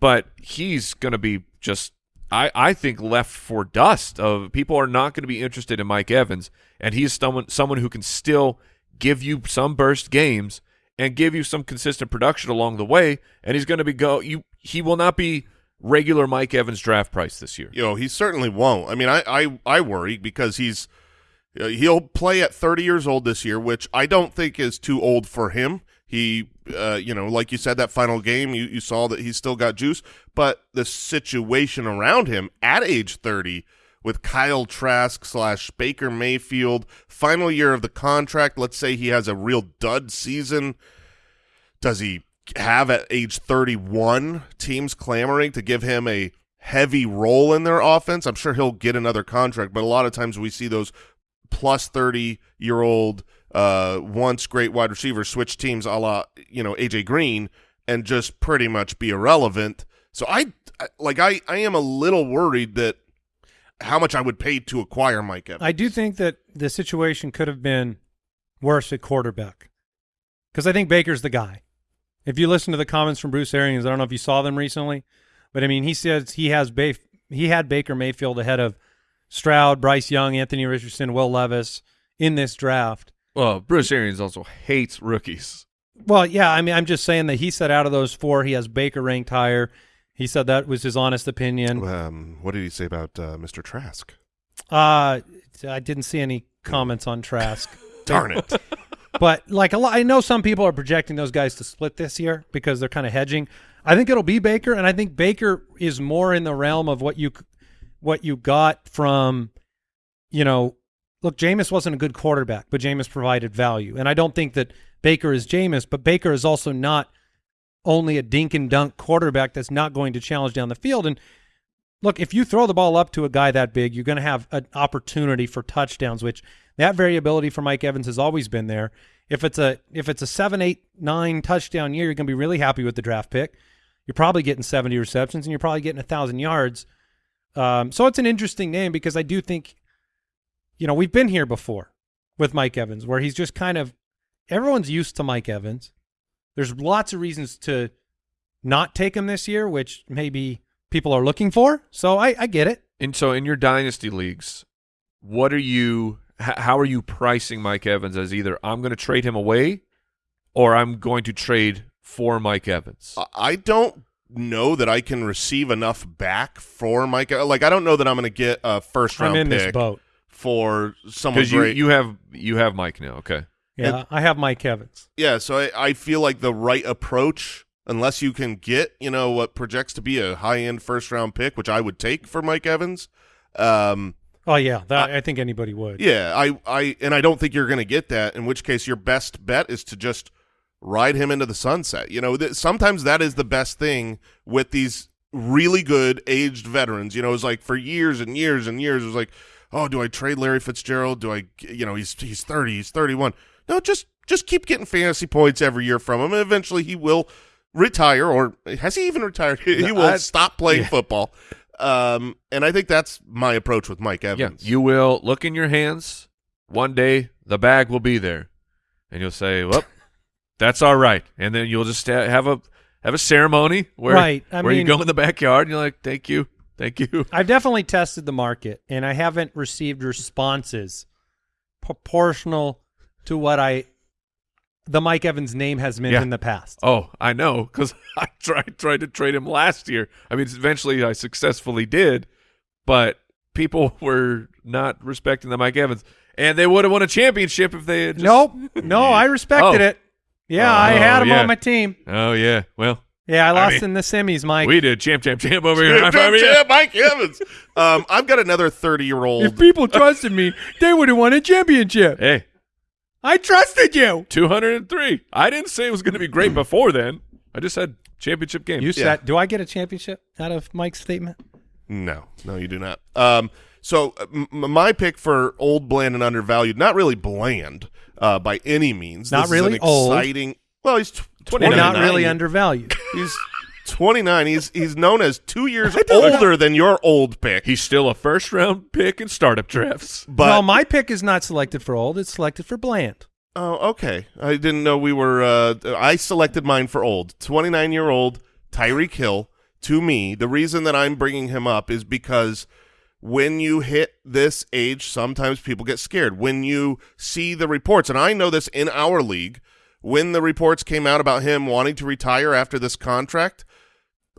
But he's going to be just, I, I think, left for dust. Of people are not going to be interested in Mike Evans, and he's someone someone who can still give you some burst games and give you some consistent production along the way. And he's going to be go you. He will not be regular Mike Evans draft price this year. Know, he certainly won't. I mean, I I, I worry because he's uh, he'll play at 30 years old this year, which I don't think is too old for him. He, uh, you know, like you said, that final game, you, you saw that he's still got juice, but the situation around him at age 30 with Kyle Trask slash Baker Mayfield, final year of the contract, let's say he has a real dud season, does he have at age 31 teams clamoring to give him a heavy role in their offense? I'm sure he'll get another contract, but a lot of times we see those plus 30 year old uh, once great wide receivers switch teams a la you know AJ Green and just pretty much be irrelevant. So I like I I am a little worried that how much I would pay to acquire Mike Evans. I do think that the situation could have been worse at quarterback because I think Baker's the guy. If you listen to the comments from Bruce Arians, I don't know if you saw them recently, but I mean he says he has ba- he had Baker Mayfield ahead of Stroud, Bryce Young, Anthony Richardson, Will Levis in this draft. Well, Bruce Arians also hates rookies. Well, yeah, I mean, I'm just saying that he said out of those four, he has Baker ranked higher. He said that was his honest opinion. Um, what did he say about uh, Mr. Trask? Uh, I didn't see any comments on Trask. Darn it! but like a lot, I know some people are projecting those guys to split this year because they're kind of hedging. I think it'll be Baker, and I think Baker is more in the realm of what you what you got from, you know, look, Jameis wasn't a good quarterback, but Jameis provided value. And I don't think that Baker is Jameis, but Baker is also not only a dink and dunk quarterback that's not going to challenge down the field. And look, if you throw the ball up to a guy that big, you're going to have an opportunity for touchdowns, which that variability for Mike Evans has always been there. If it's a if it's a seven, eight, nine touchdown year, you're going to be really happy with the draft pick. You're probably getting 70 receptions and you're probably getting a thousand yards. Um, so it's an interesting name because I do think, you know, we've been here before with Mike Evans, where he's just kind of everyone's used to Mike Evans. There's lots of reasons to not take him this year, which maybe people are looking for. So I, I get it. And so in your dynasty leagues, what are you? How are you pricing Mike Evans as either I'm going to trade him away, or I'm going to trade for Mike Evans? I don't know that I can receive enough back for Mike. Like I don't know that I'm going to get a first round I'm in pick this boat. for someone Because you you have you have Mike now. Okay. Yeah, And- I have Mike Evans. yeah, so I, I feel like the right approach, unless you can get you know what projects to be a high end first round pick, which I would take for Mike Evans. Um, Oh yeah, that, I, think anybody would. yeah, I I and I don't think you're going to get that. In which case, your best bet is to just ride him into the sunset. You know, th- sometimes that is the best thing with these really good aged veterans. You know, it's like for years and years and years, it was like, oh, do I trade Larry Fitzgerald? Do I, you know, he's he's thirty, he's thirty one. No, just just keep getting fantasy points every year from him, and eventually he will retire, or has he even retired? he will I- stop playing yeah. football. Um, and I think that's my approach with Mike Yeah. Evans. You will look in your hands. One day the bag will be there, and you'll say, "Well, that's all right." And then you'll just have a have a ceremony where Right, I where you go in the backyard and you're like, "Thank you, thank you." I've definitely tested the market, and I haven't received responses proportional to what I the Mike Evans name has meant Yeah. in the past. Oh, I know, because I tried tried to trade him last year. I mean, eventually I successfully did, but people were not respecting the Mike Evans, and they would have won a championship if they had. Just, nope, no, I respected Oh. it. Yeah, I Oh, had him yeah. on my team. Oh yeah. Well, Yeah, I lost mean, in the semis, Mike. we did champ, champ, champ over here. Yeah, High five, yeah. Mike Evans. Um, I've got another thirty-year-old. If people trusted me, they would have won a championship. Hey, I trusted you. two hundred and three. I didn't say it was going to be great before then. I just said championship game. You Yeah. said, do I get a championship out of Mike's statement? No, no, you do not. Um, so uh, m- m- my pick for old, bland, and undervalued, not really bland uh, by any means. Not This really is an old. Well, he's tw- 29. not really undervalued. He's 29. He's he's known as two years older than your old pick. He's still a first round pick in startup drafts. but no, my pick is not selected for old. It's selected for bland. oh, okay. I didn't know we were. Uh, I selected mine for old. 29 year old Tyreek Hill. To me, the reason that I'm bringing him up is because when you hit this age, sometimes people get scared. When you see the reports, and I know this in our league, when the reports came out about him wanting to retire after this contract,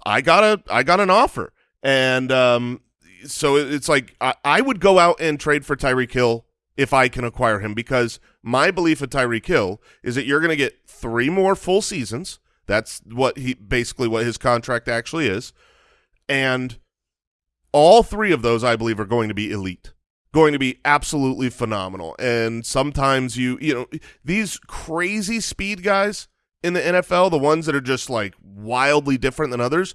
I got a I got an offer, and um, so it's like I, I would go out and trade for Tyreek Hill if I can acquire him because my belief of Tyreek Hill is that you're going to get three more full seasons. That's what he basically what his contract actually is, and all three of those I believe are going to be elite, going to be absolutely phenomenal. And sometimes you you know these crazy speed guys in the NFL, the ones that are just like wildly different than others.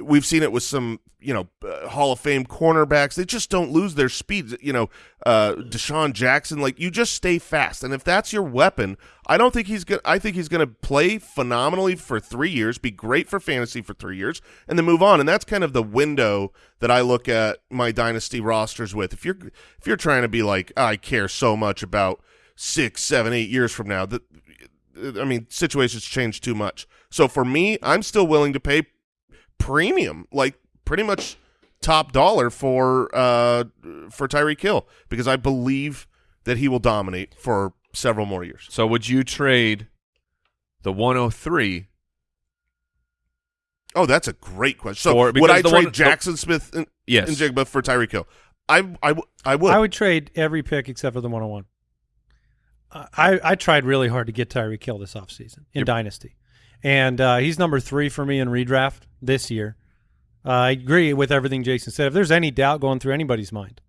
We've seen it with some, you know, uh, Hall of Fame cornerbacks. They just don't lose their speed. You know, uh, DeSean Jackson, like you just stay fast, and if that's your weapon, I don't think he's gonna. I think he's gonna play phenomenally for three years, be great for fantasy for three years, and then move on. And that's kind of the window that I look at my dynasty rosters with. If you're if you're trying to be like, I care so much about six, seven, eight years from now, that I mean, situations change too much. So for me, I'm still willing to pay premium, like pretty much top dollar for uh for Tyreek Hill because I believe that he will dominate for several more years. So would you trade the 103 Oh, that's a great question. So Or- would I trade one- Jaxon Smith and, Yes. and Jigba for Tyreek Hill? I I, w- I would. I would trade every pick except for the 101. I, I tried really hard to get Tyreek Hill this offseason in Yep. Dynasty. And uh, he's number three for me in redraft this year. Uh, I agree with everything Jason said. If there's any doubt going through anybody's mind,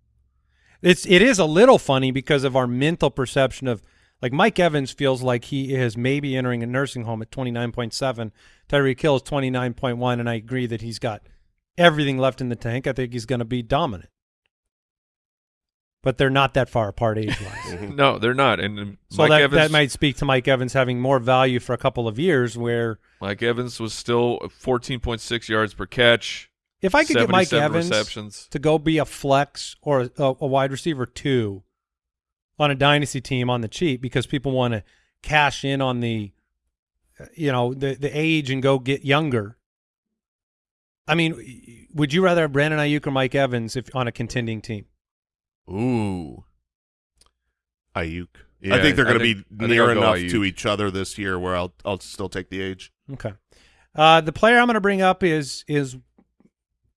it's it is a little funny because of our mental perception of like Mike Evans feels like he is maybe entering a nursing home at 29.7. Tyreek Hill is 29.1, and I agree that he's got everything left in the tank. I think he's going to be dominant. But they're not that far apart age-wise. No, they're not. And um, So Mike that, Evans, that might speak to Mike Evans having more value for a couple of years. Where Mike Evans was still 14.6 yards per catch. if I could get Mike Evans receptions. to go be a flex or a, a wide receiver two on a dynasty team on the cheap because people want to cash in on the, you know, the the age and go get younger. I mean, would you rather have Brandon Aiyuk or Mike Evans if on a contending team? Ooh. Aiyuk. Yeah, I think they're going to be near enough Aiyuk. to each other this year where I'll I'll still take the age. Okay. Uh, the player I'm going to bring up is is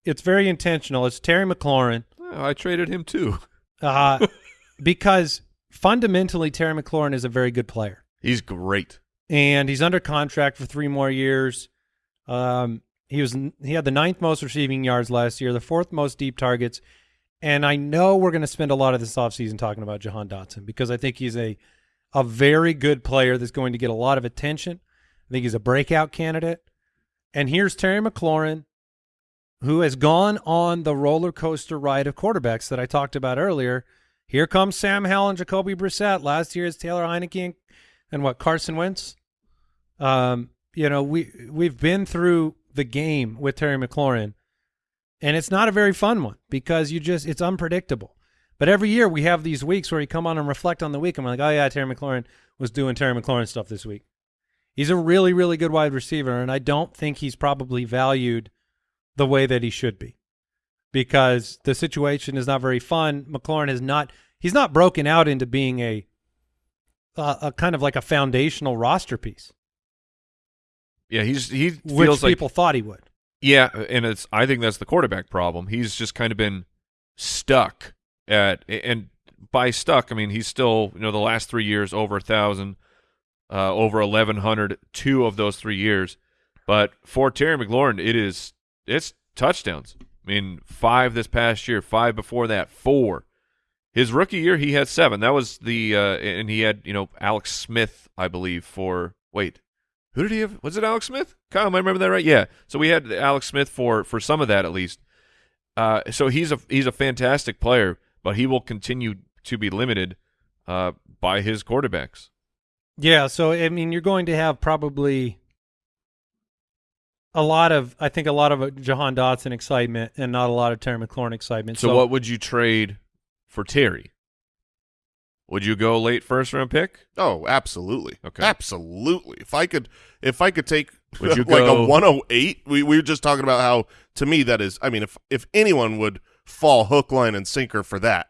it's very intentional. It's Terry McLaurin. Oh, I traded him too. uh, because fundamentally Terry McLaurin is a very good player, He's great. and he's under contract for three more years. Um, he was he had the ninth most receiving yards last year, the fourth most deep targets, and I know we're going to spend a lot of this offseason talking about Jahan Dotson because I think he's a a very good player that's going to get a lot of attention. I think he's a breakout candidate. And here's Terry McLaurin, who has gone on the roller coaster ride of quarterbacks that I talked about earlier. Here comes Sam Howell and Jacoby Brissett. Last year is Taylor Heinicke and, and what Carson Wentz. Um, you know we we've been through the game with Terry McLaurin, and it's not a very fun one because you just it's unpredictable. But every year we have these weeks where you come on and reflect on the week, and we're like, oh yeah, Terry McLaurin was doing Terry McLaurin stuff this week. He's a really really good wide receiver, and I don't think he's probably valued the way that he should be because the situation is not very fun. McLaurin is not he's not broken out into being a a, a kind of like a foundational roster piece, Yeah, he's he which feels like people thought he would. Yeah, and it's I think that's the quarterback problem. He's just kind of been stuck at and by stuck I mean he's still you know the last three years over a thousand, uh, over eleven hundred two of those three years, but for Terry McLaurin it is it's touchdowns. I mean five this past year, five before that, four. His rookie year he had seven. That was the uh, and he had you know Alex Smith I believe for wait Who did he have? Was it Alex Smith? Kyle, am I remember that right? Yeah. So we had Alex Smith for for some of that at least. Uh, so he's a he's a fantastic player, but he will continue to be limited uh, by his quarterbacks. Yeah, so I mean, you're going to have probably a lot of, I think, a lot of uh, Jahan Dotson excitement and not a lot of Terry McLaurin excitement. So, what would you trade for Terry? Would you go late first round pick? Oh, absolutely. Okay. Absolutely. If I could if I could take Would you like go- a 108, we we were just talking about how to me that is I mean if if anyone would fall hook line and sinker for that,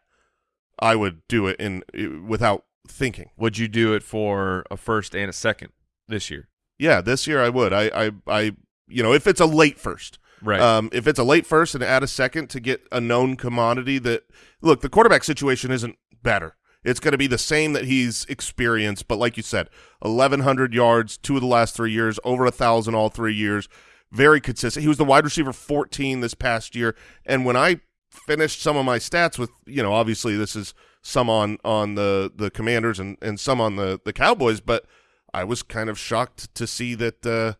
I would do it in without thinking. Would you do it for a first and a second this year? Yeah, this year I would. I I I you know, if it's a late first. Right. Um, if it's a late first and add a second to get a known commodity that look, the quarterback situation isn't better. It's going to be the same that he's experienced, but like you said, eleven hundred yards, two of the last three years, over a thousand all three years, very consistent. He was the wide receiver fourteen this past year, and when I finished some of my stats with, you know, obviously this is some on on the the Commanders and and some on the the Cowboys, but I was kind of shocked to see that uh,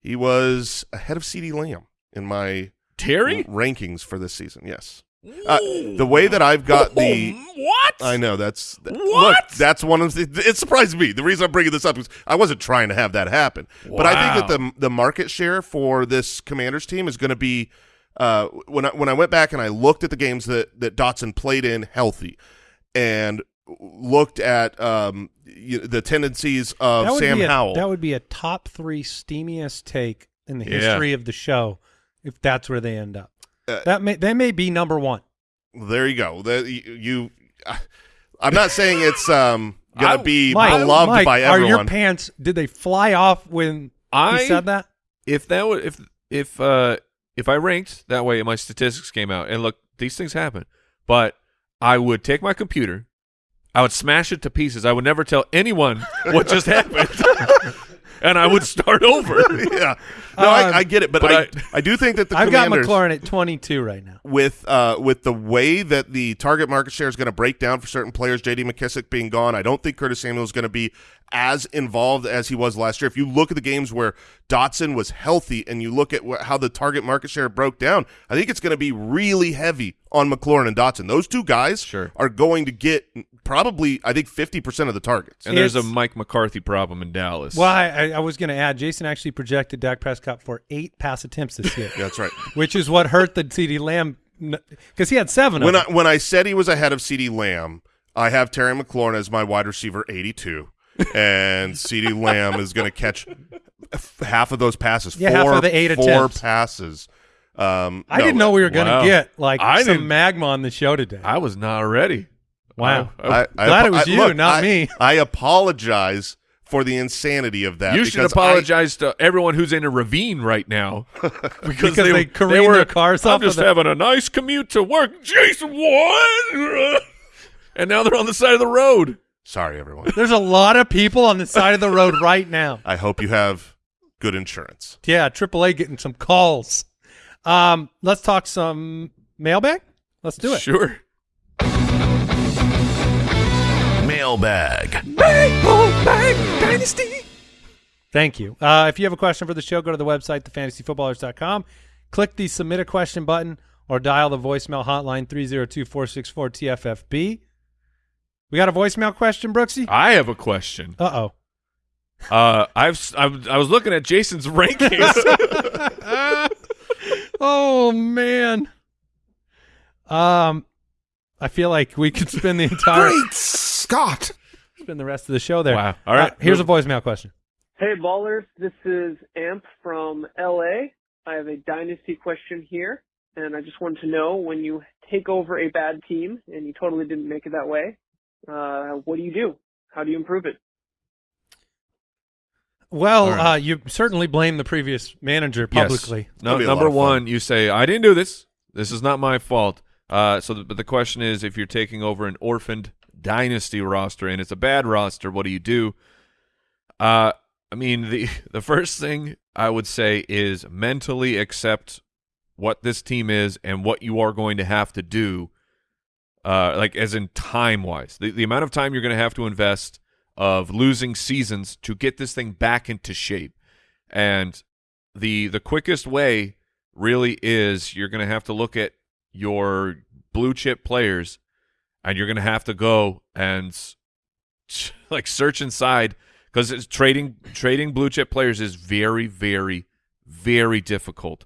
he was ahead of CeeDee Lamb in my Terry? rankings for this season. Yes. Uh, the way that I've got the what? I know that's th- What? Look, that's one of the. It surprised me. The reason I'm bringing this up is I wasn't trying to have that happen, but I think that the the market share for this Commanders team is going to be. Uh, when I when I went back and I looked at the games that that Dotson played in healthy, and looked at um you the tendencies of Sam a, Howell. That would be a top three steamiest take in the Yeah. history of the show if that's where they end up. Uh, that may they may be number one. there you go. That you. you I'm not saying it's um gonna I- be Mike, beloved Mike, by Are your pants? Did they fly off when I he said that? if that would if if uh if I ranked that way and my statistics came out and look these things happen but I would take my computer I would smash it to pieces I would never tell anyone what just happened and I would start over yeah. No, Um, I, I get it, but, but I, I- I do think that the I've got Commanders McLaurin at 22 right now. with uh with the way that the target market share is going to break down for certain players, J.D. McKissic being gone, I don't think Curtis Samuel is going to be as involved as he was last year. If you look at the games where Dotson was healthy and you look at wh- how the target market share broke down, I think it's going to be really heavy on McLaurin and Dotson. Those two guys Sure. are going to get probably I think 50% of the targets. and there's a Mike McCarthy problem in Dallas Well, I, I- I was going to add, Jason actually projected Dak Prescott for eight pass attempts this year, That's right. which is what hurt the CeeDee Lamb because he had seven. when of I when I said he was ahead of CeeDee Lamb, I have Terry McLaurin as my wide receiver 82, and CeeDee Lamb is going to catch half of those passes. Yeah, four, half of the eight four attempts. passes. Um, I no, didn't know we were going to Wow. get like I some didn't- magma on the show today. I was not ready Wow. I- I, I, Glad it was I- you, look, not I- me. I apologize for the insanity of that. you should because I- apologize to everyone who's in a ravine right now because, Because they careened were, their cars I'm off of just the- having a nice commute to work. Jason, what? and now they're on the side of the road. Sorry, everyone. There's a lot of people on the side of the road right now. I hope you have good insurance. Yeah, AAA getting some calls. Um, let's talk some mailbag. Let's do it. Sure. Mailbag. Mailbag Dynasty. Thank you. Uh, if you have a question for the show, go to the website, thefantasyfootballers.com. Click the submit a question button or dial the voicemail hotline 302-464-TFFB. We got a voicemail question, Brooksy? I have a question. Uh-oh. Uh, I've s- I was I was looking at Jason's rankings. Oh, man. Um, I feel like we could spend the entire Great Scott. spend the rest of the show there. Wow. All right. Uh, here's a voicemail question. Hey ballers, this is Amp from LA. I have a dynasty question here, and I just wanted to know when you take over a bad team and you totally didn't make it that way, uh, what do you do? How do you improve it? Well, All right. uh, you certainly blame the previous manager Yes. publicly. No, That'd be a lot number one, you say I didn't do this. This is not my fault. Uh, so, the, but the question is, if you're taking over an orphaned dynasty roster and it's a bad roster, what do you do? Uh, I mean, the the first thing I would say is mentally accept what this team is and what you are going to have to do. Uh, like as in time wise, the the amount of time you're going to have to invest of losing seasons to get this thing back into shape. And the the quickest way really is you're going to have to look at your blue chip players and you're going to have to go and like search inside because trading trading blue chip players is very very very difficult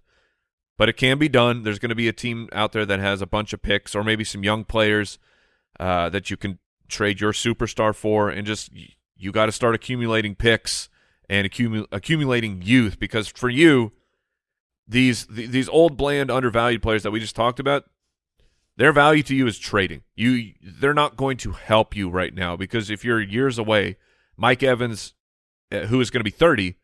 but it can be done there's going to be a team out there that has a bunch of picks or maybe some young players uh, that you can trade your superstar for and just you got to start accumulating picks and accumu- accumulating youth because for you these th- these old bland undervalued players that we just talked about their value to you is trading. You they're not going to help you right now because if you're years away, Mike Evans uh, who is going to be 30,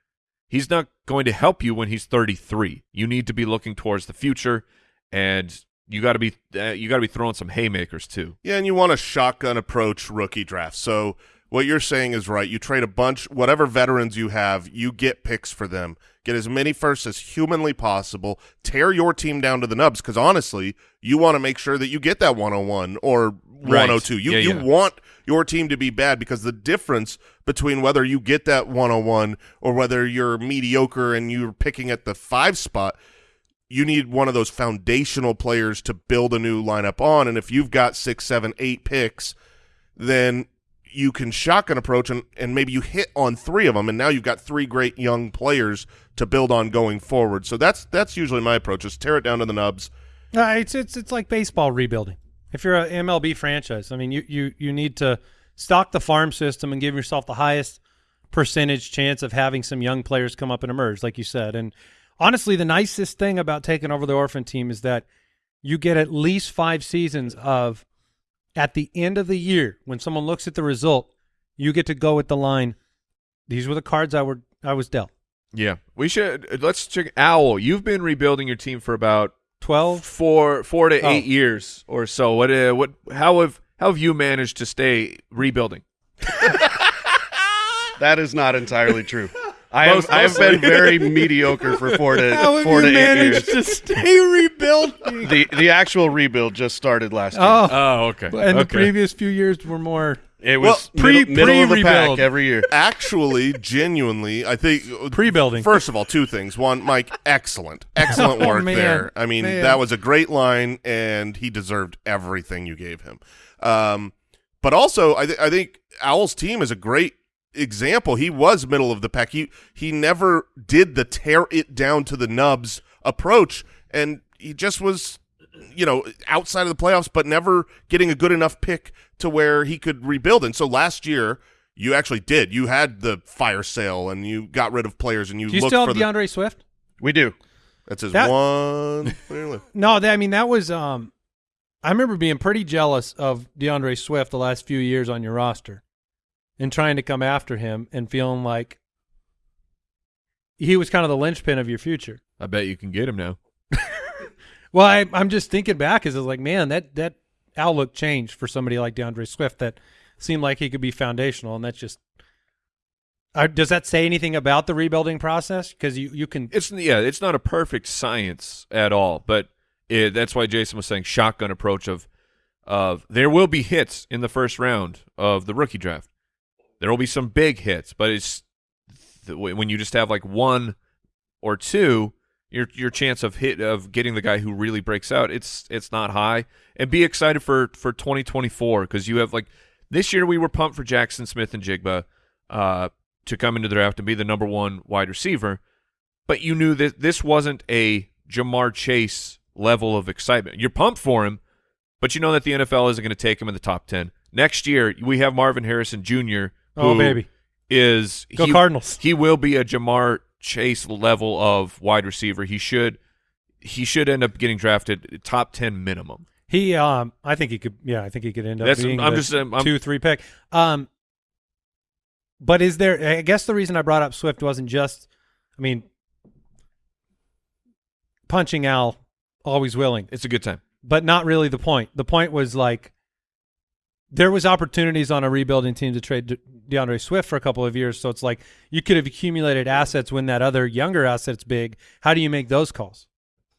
he's not going to help you when he's 33. You need to be looking towards the future and you got to be uh, you got to be throwing some haymakers too. Yeah, and you want a shotgun approach rookie draft. So what you're saying is right. You trade a bunch, whatever veterans you have, you get picks for them. Get as many firsts as humanly possible. Tear your team down to the nubs because honestly, you want to make sure that you get that 101 or 102. You Yeah, you yeah. want your team to be bad because the difference between whether you get that 101 or whether you're mediocre and you're picking at the five spot you need one of those foundational players to build a new lineup on. And if you've got six, seven, eight picks, then you can shotgun approach and, and maybe you hit on three of them. And now you've got three great young players to build on going forward. So that's that's usually my approach is tear it down to the nubs. Uh, it's it's it's like baseball rebuilding. If you're an MLB franchise, I mean, you you you need to stock the farm system and give yourself the highest percentage chance of having some young players come up and emerge, like you said. And honestly, the nicest thing about taking over the orphan team is that you get at least five seasons of at the end of the year when someone looks at the result, you get to go with the line. These were the cards I were I was dealt. Yeah. We should let's check Owl, you've been rebuilding your team for about Twelve. four four to Oh. 8 years or so. What uh, what how have how have you managed to stay rebuilding? That is not entirely true. I have I have been very mediocre for four to How have four you to eight years. to stay rebuilding? The the actual rebuild just started last year. oh, Oh, okay. and the previous few years were more it was well, pre- middle, middle of the pre-rebuild. pack every year. Actually, genuinely, I think Pre-building. First of all, two things. One, Mike, excellent, excellent Oh, work man. there. I mean, Man. that was a great line, and he deserved everything you gave him. Um, but also, I, th- I think Owl's team is a great example. He was middle of the pack. He he never did the tear it down to the nubs approach, and he just was, you know, outside of the playoffs, but never getting a good enough pick to where he could rebuild. And so last year. You actually did. You had the fire sale, and you got rid of players, and you Do you looked still for have the. DeAndre Swift? We do. That's his That- one. No, that, I mean that was. Um, I remember being pretty jealous of DeAndre Swift the last few years on your roster, and trying to come after him and feeling like he was kind of the linchpin of your future. I bet you can get him now. Well, I, I'm just thinking back as I was like, man, that that outlook changed for somebody like DeAndre Swift that seemed like he could be foundational, and that's just. Uh, does that say anything about the rebuilding process? Because you you can It's yeah, it's not a perfect science at all, but it, that's why Jason was saying shotgun approach of of there will be hits in the first round of the rookie draft. There will be some big hits, but it's when you just have like one or two, your your chance of hit of getting the guy who really breaks out, it's it's not high. And be excited for for 2024 because you have like this year we were pumped for Jaxon Smith-Njigba uh, to come into the draft and be the number one wide receiver but you knew that this wasn't a Ja'Marr Chase level of excitement. You're pumped for him, but you know that the NFL isn't going to take him in the top 10. Next year, we have Marvin Harrison Jr., oh baby, is go he, Cardinals. he will be a Ja'Marr Chase level of wide receiver. He should he should end up getting drafted top 10 minimum. He, um, I think he could. Yeah, I think he could end up That's- being I'm just, I'm- two, three pick. Um, but is there? I guess the reason I brought up Swift wasn't just. I mean, punching Al, always willing, It's a good time. but not really the point. The point was like there was opportunities on a rebuilding team to trade De- DeAndre Swift for a couple of years. So it's like you could have accumulated assets when that other younger asset's big. How do you make those calls?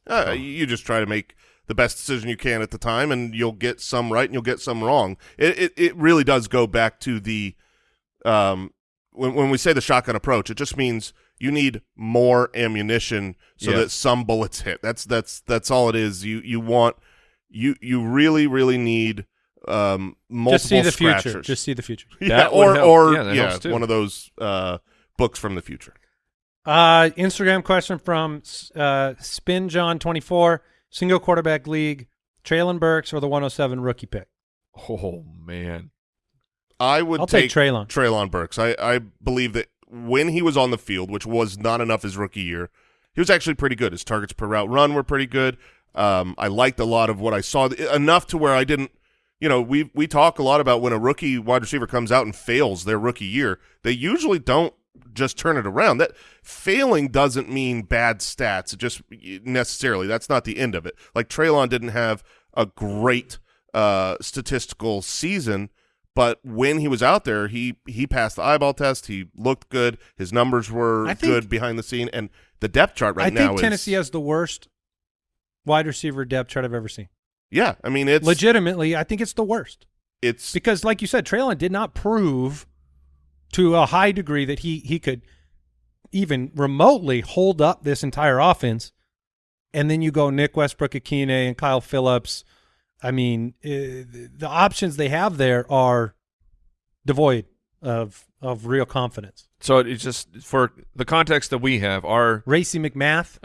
Uh, you just try to make the best decision you can at the time, and you'll get some right and you'll get some wrong. It it, it really does go back to the um, when when we say the shotgun approach, it just means you need more ammunition so Yeah. that some bullets hit. That's that's that's all it is. You you want you you really really need um multiple Just see the future. Just see the future. yeah, That or help. or Yeah, that yeah, one of those uh books from the future. Uh, Instagram question from uh, Spin John twenty four single quarterback league. Treylon Burks or the one hundred seven rookie pick. Oh man. I would I'll take Treylon. Treylon Burks. I, I believe that when he was on the field, which was not enough his rookie year, he was actually pretty good. His targets per route run were pretty good. Um, I liked a lot of what I saw enough to where I didn't. You know, we we talk a lot about when a rookie wide receiver comes out and fails their rookie year. They usually don't just turn it around. That failing doesn't mean bad stats. It just necessarily that's not the end of it. Like Treylon didn't have a great uh, statistical season, but when he was out there, he he passed the eyeball test. He looked good. His numbers were think- good behind the scene, and the depth chart right I now think is Tennessee has the worst wide receiver depth chart I've ever seen. Yeah. I mean, it's Legitimately, I think it's the worst it's because, like you said, Treylon did not prove to a high degree that he he could even remotely hold up this entire offense. And then you go Nick Westbrook-Ikhine, and Kyle Philips. I mean, uh, the options they have there are devoid of of real confidence. So it's just for the context that we have, our Racey McMath,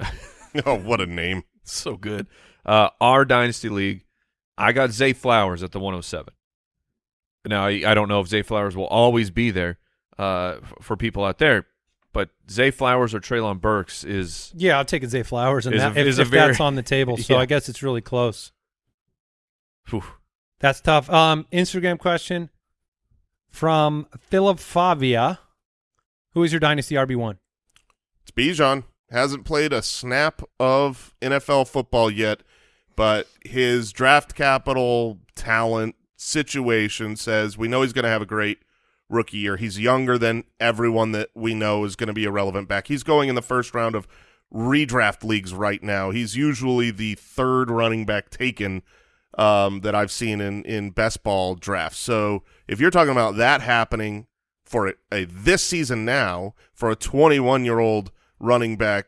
oh what a name. so good. Uh, our dynasty league, I got Zay Flowers at the 107. Now I, I don't know if Zay Flowers will always be there uh, f- for people out there, but Zay Flowers or Treylon Burks is yeah, I'll take Zay Flowers, and Is a- that, if, is a if that's on the table. So Yeah. I guess it's really close. whew, That's tough. Um, Instagram question from Philip Favia. Who is your dynasty RB one? It's Bijan. Hasn't played a snap of NFL football yet, but his draft capital talent situation says we know he's going to have a great rookie year. He's younger than everyone that we know is going to be a relevant back. He's going in the first round of redraft leagues right now. He's usually the third running back taken um, that I've seen in in best ball drafts. So if you're talking about that happening for a, a this season now for a 21 year old running back,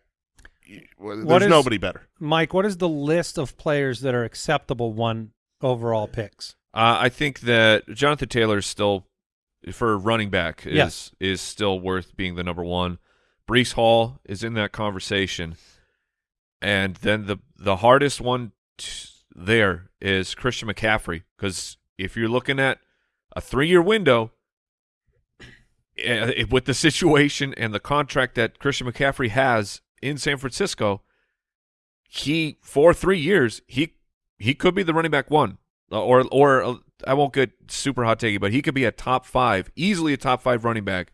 y- well, there's is- nobody better. Mike, what is the list of players that are acceptable one overall picks? Uh, I think that Jonathan Taylor is still for running back is Yes. is still worth being the number one. Breece Hall is in that conversation, and then the the hardest one t- there is Christian McCaffrey because if you're looking at a three year window eh, with the situation and the contract that Christian McCaffrey has in San Francisco, he for three years he he could be the running back one Uh, or or uh, I won't get super hot takey, but he could be a top five, easily a top five running back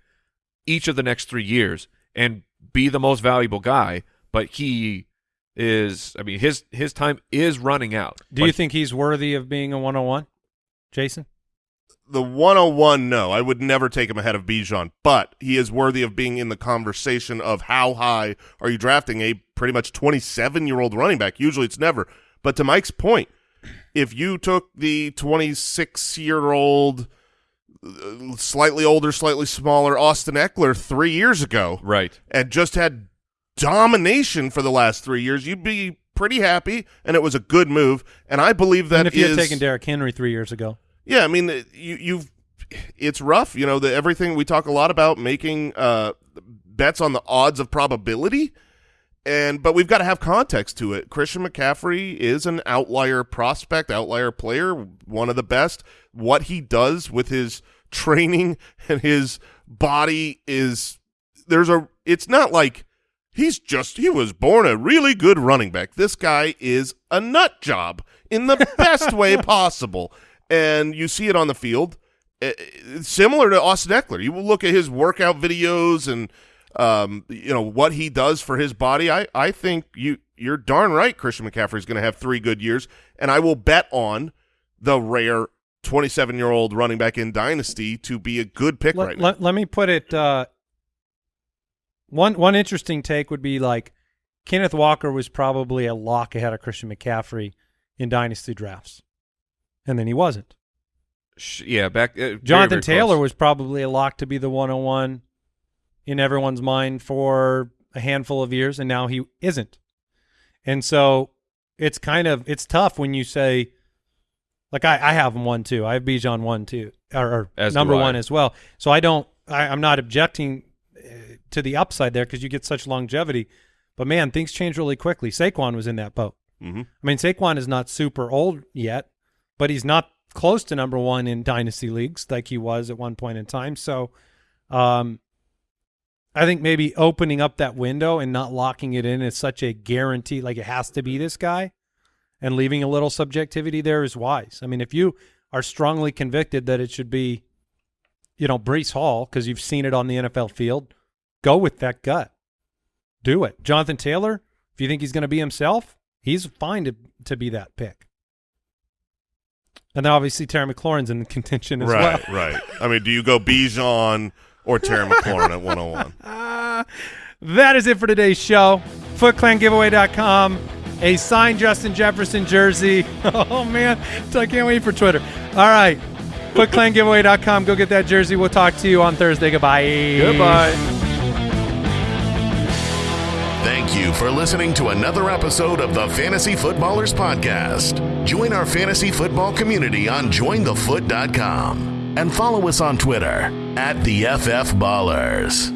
each of the next three years and be the most valuable guy. But he is, I mean, his his time is running out. Do you think he's worthy of being a 101? Jason? The 101, no, I would never take him ahead of Bijan, but he is worthy of being in the conversation of how high are you drafting a pretty much 27 year old running back. Usually it's never. But to Mike's point, if you took the 26 year old, uh, slightly older, slightly smaller Austin Ekeler three years ago, right? and just had domination for the last three years, you'd be pretty happy, and it was a good move. And I believe that and if you is- had taken Derrick Henry three years ago, yeah, I mean, you you've it's rough. You know, the everything we talk a lot about making uh bets on the odds of probability. And but we've got to have context to it. Christian McCaffrey is an outlier prospect, outlier player, one of the best. What he does with his training and his body is there's a it's not like he's just he was born a really good running back. This guy is a nut job in the best way possible. And you see it on the field. Eh, eh, Similar to Austin Ekeler. You will look at his workout videos and um, you know what he does for his body. I, I think you you're darn right. Christian McCaffrey is going to have three good years, and I will bet on the rare 27 year old running back in dynasty to be a good pick let, right now. let, let me put it. Uh, one one interesting take would be like Kenneth Walker was probably a lock ahead of Christian McCaffrey in dynasty drafts, and then he wasn't. Yeah, back. Uh, Jonathan very Taylor close. was probably a lock to be the 101 in everyone's mind for a handful of years, and now he isn't. And so it's kind of it's tough when you say, like I, I have him one too. I have Bijan one too, or, or As number one as well. So I don't. I, I'm not objecting uh, to the upside there because you get such longevity. But man, things change really quickly. Saquon was in that boat. hmm I mean, Saquon is not super old yet, but he's not close to number one in dynasty leagues like he was at one point in time. So, um, I think maybe opening up that window and not locking it in is such a guarantee, like it has to be this guy, and leaving a little subjectivity there is wise. I mean, if you are strongly convicted that it should be, you know, Breece Hall because you've seen it on the NFL field, go with that gut. Do it. Jonathan Taylor, if you think he's going to be himself, he's fine to to be that pick. And then obviously Terry McLaurin's in contention as Right, well. right. right. I mean, do you go Bijan or Terry McLaurin at 101? That is it for today's show. FootClanGiveaway.com. A signed Justin Jefferson jersey. Oh, man. So I can't wait for Twitter. All right. FootClanGiveaway.com. Go get that jersey. We'll talk to you on Thursday. Goodbye. Goodbye. Thank you for listening to another episode of the Fantasy Footballers Podcast. Join our fantasy football community on jointhefoot.com and follow us on Twitter at the FF Ballers.